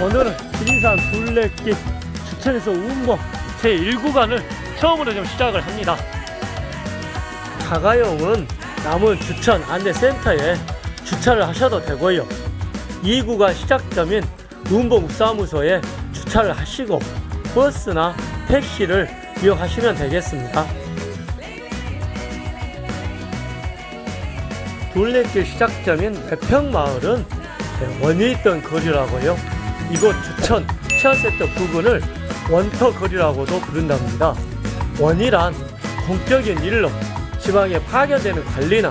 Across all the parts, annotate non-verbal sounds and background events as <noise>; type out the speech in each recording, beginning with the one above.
오늘은 지리산 둘레길 주천에서 우운봉 제1구간을 처음으로 좀 시작을 합니다. 자가용은 남은 주천 안내센터에 주차를 하셔도 되고요. 2구간 시작점인 우운봉 사무소에 주차를 하시고 버스나 택시를 이용하시면 되겠습니다. 둘레길 시작점인 매평마을은 원이 있던 거리라고요. 이곳 주천 치안센터 부근을 원터 거리라고도 부른답니다. 원이란 공적인 일로 지방에 파견되는 관리나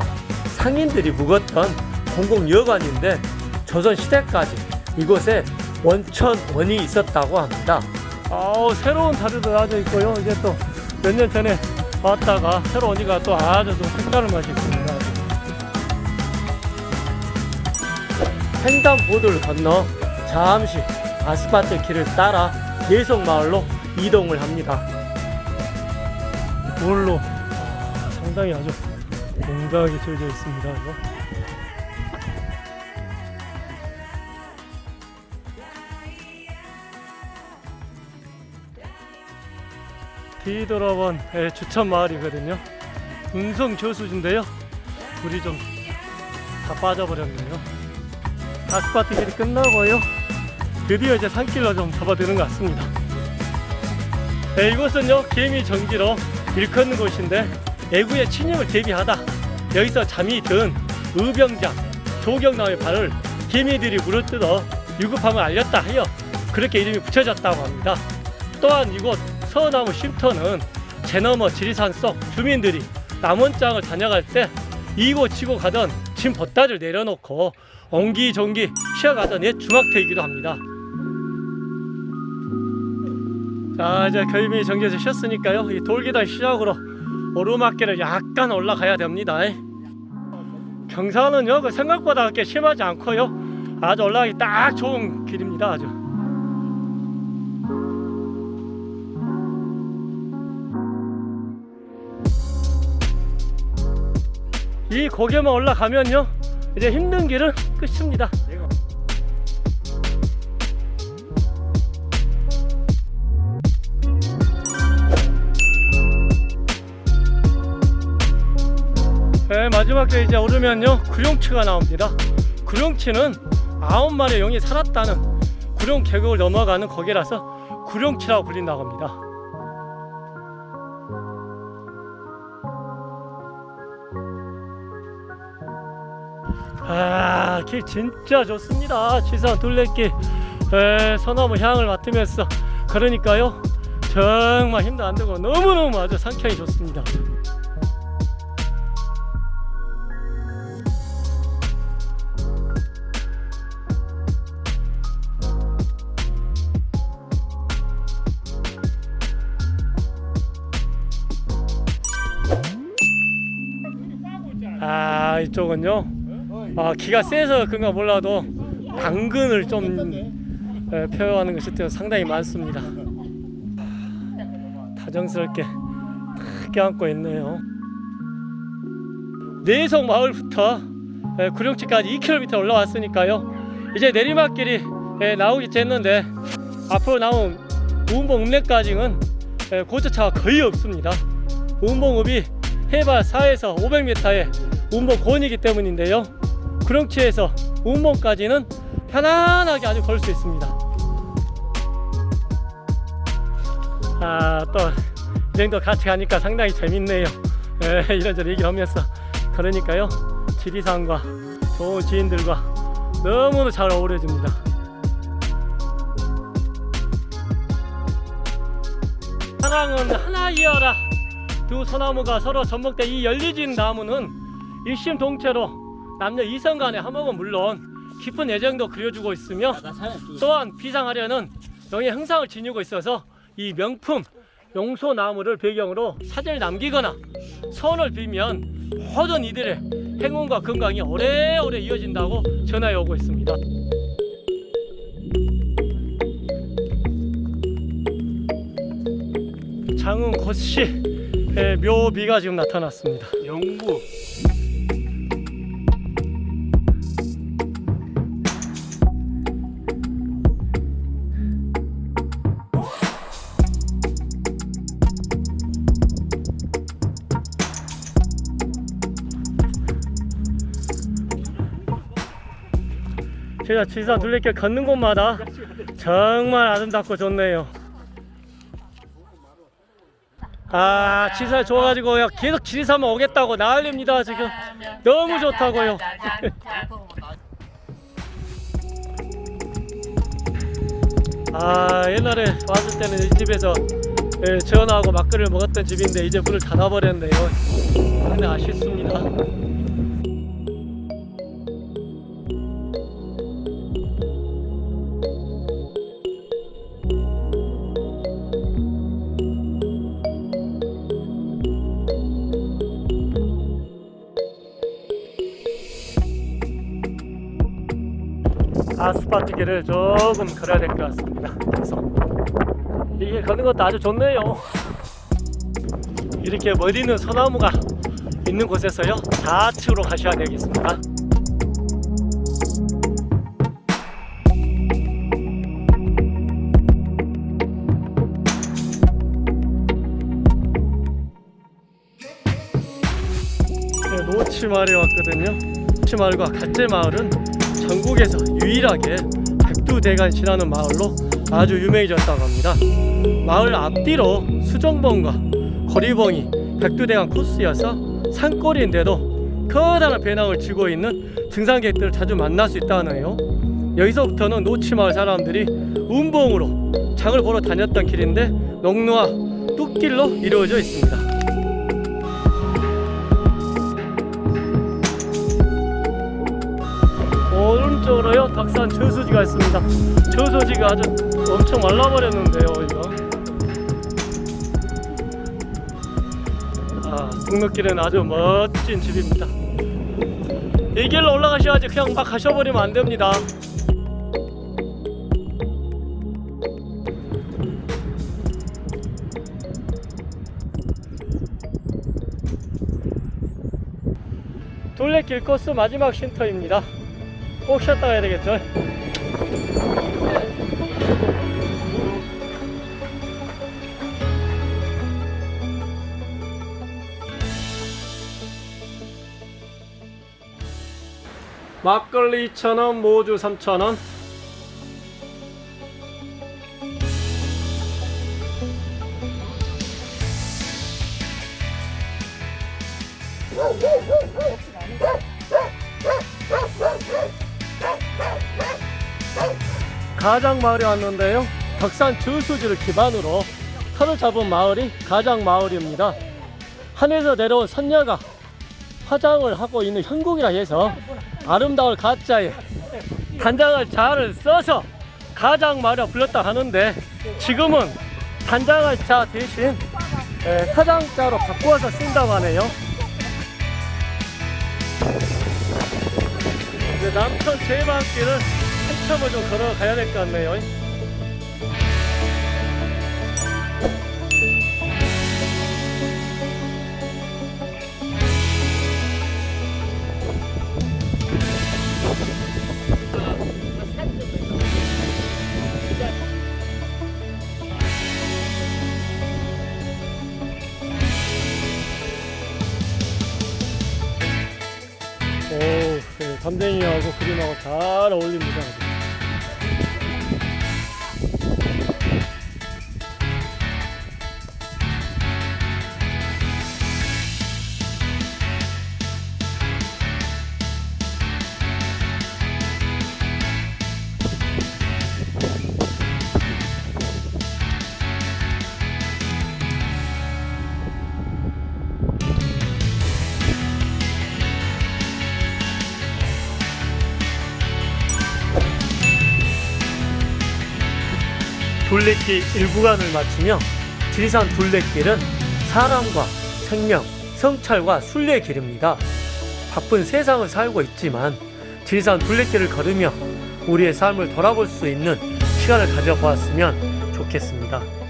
상인들이 묵었던 공공여관인데 조선 시대까지 이곳에 원천 원이 있었다고 합니다. 아우 새로운 다리도 아주 있고요. 이제 또 몇 년 전에 왔다가 새로 오니까 또 아주 좀 색다른 맛이 있습니다. 횡단보도를 건너 잠시 아스팔트 길을 따라 예성마을로 이동을 합니다. 돌로 아, 상당히 아주 공정하게 지어져 있습니다. 이거. 뒤돌아본 예, 주천 마을이거든요. 운성 저수지인데요. 물이 좀 다 빠져버렸네요. 아스파트 길이 끝나고요. 드디어 이제 산길로 좀 접어드는 것 같습니다. 네, 이곳은요 개미 정지로 일컫는 곳인데 애구의 침입을 대비하다 여기서 잠이 든 의병장 조경남의 발을 개미들이 물어뜯어 유급함을 알렸다 하여 그렇게 이름이 붙여졌다고 합니다. 또한 이곳 서나무 쉼터는 제너머 지리산 속 주민들이 남원장을 다녀갈 때 이고 치고 가던 짐 보따리를 내려놓고 옹기종기 쉬어가던 옛 중학터이기도 합니다. 자 이제 결미 정지에서 쉬었으니까요 이 돌계단 시작으로 오르막길을 약간 올라가야 됩니다. 경사는요 그 생각보다 그렇게 심하지 않고요 아주 올라가기 딱 좋은 길입니다 아주. 이 고개만 올라가면요 이제 힘든 길은 끝입니다. 네, 마지막 에 이제 오르면요. 구룡치가 나옵니다. 구룡치는 아홉 마리의 용이 살았다는 구룡 계곡을 넘어가는 거기라서 구룡치라고 불린다고 합니다 아, 길 진짜 좋습니다. 지산 둘레길 에, 소나무 향을 맡으면서 그러니까요 정말 힘도 안 들고 너무너무 아주 상쾌하게 좋습니다. 아 이쪽은요 아, 기가 세서 그런가 몰라도 당근을 좀 에, 표현하는 것이 또 상당히 많습니다. 다정스럽게 탁 껴안고 있네요. 내성 마을부터 에, 구룡치까지 2km 올라왔으니까요. 이제 내리막길이 에, 나오기 했는데 앞으로 나온 우은봉 읍내까지는 에, 고저차가 거의 없습니다. 우은봉 읍이 해발 4에서 500m의 우은봉 고원이기 때문인데요. 구룡치에서 운봉까지는 편안하게 아주 걸 수 있습니다. 아, 또, 이 정도 같이 가니까 상당히 재밌네요. 예, <laughs> 이런저런 얘기하면서. 그러니까요, 지리산과 좋은 지인들과 너무나 잘 어우러집니다. 사랑은 하나 이어라. 두 소나무가 서로 접목돼 이 열리진 나무는 일심동체로 남녀 이성 간의 화목은 물론 깊은 애정도 그려주고 있으며 또한 비상하려는 영의 형상을 지니고 있어서 이 명품 용소나무를 배경으로 사진을 남기거나 소원을 빌면 모든 이들의 행운과 건강이 오래오래 이어진다고 전하에 오고 있습니다. 장흥 고씨 묘비가 지금 나타났습니다. 영구 제가 지리산 둘레길 걷는 곳마다 정말 아름답고 좋네요. 아, 지리산 좋아가지고요. 계속 지리산만 오겠다고 난립니다, 지금. 너무 좋다고요. 아, 옛날에 왔을 때는 이 집에서 예, 전하고 막걸리를 먹었던 집인데 이제 문을 닫아버렸네요. 근데 아쉽습니다. 길을 조금 걸어야 될 것 같습니다. 그래서 이게 걷는 것도 아주 좋네요. 이렇게 머리는 소나무가 있는 곳에서요 좌측으로 가셔야 되겠습니다. 네, 노치마을에 왔거든요. 노치마을과 갓제마을은 전국에서 유일하게 백두대간 지나는 마을로 아주 유명해졌다고 합니다. 마을 앞뒤로 수정봉과 거리봉이 백두대간 코스여서 산골인데도 커다란 배낭을 쥐고 있는 등산객들을 자주 만날 수 있다네요. 여기서부터는 노치마을 사람들이 운봉으로 장을 보러 다녔던 길인데 농로와 뚝길로 이루어져 있습니다. 오른쪽으로요 덕산 저수지가 있습니다. 저수지가 아주 엄청 말라버렸는데요 이거. 아 등록길은 아주 멋진 집입니다. 이 길로 올라가셔야지 그냥 막 가셔버리면 안 됩니다. 둘레길 코스 마지막 쉼터입니다 꼭 쉬었다 가야 되겠죠? 막걸리 2,000원 모주 3,000원 가장 마을에 왔는데요. 덕산 저수지를 기반으로 터를 잡은 마을이 가장 마을입니다. 하늘에서 내려온 선녀가 화장을 하고 있는 형국이라 해서 아름다울 가짜에 단장을 잘 써서 가장 마을에 불렀다 하는데 지금은 단장을 자 대신 에, 타장자로 바꾸어서 쓴다고 하네요. 남천 제방길을 한참을 좀 걸어가야 될 것 같네요. 오, 네, 담쟁이하고 그림하고 잘 어울립니다. 둘레길 1구간을 마치며 지리산 둘레길은 사람과 생명, 성찰과 순례의 길입니다. 바쁜 세상을 살고 있지만 지리산 둘레길을 걸으며 우리의 삶을 돌아볼 수 있는 시간을 가져보았으면 좋겠습니다.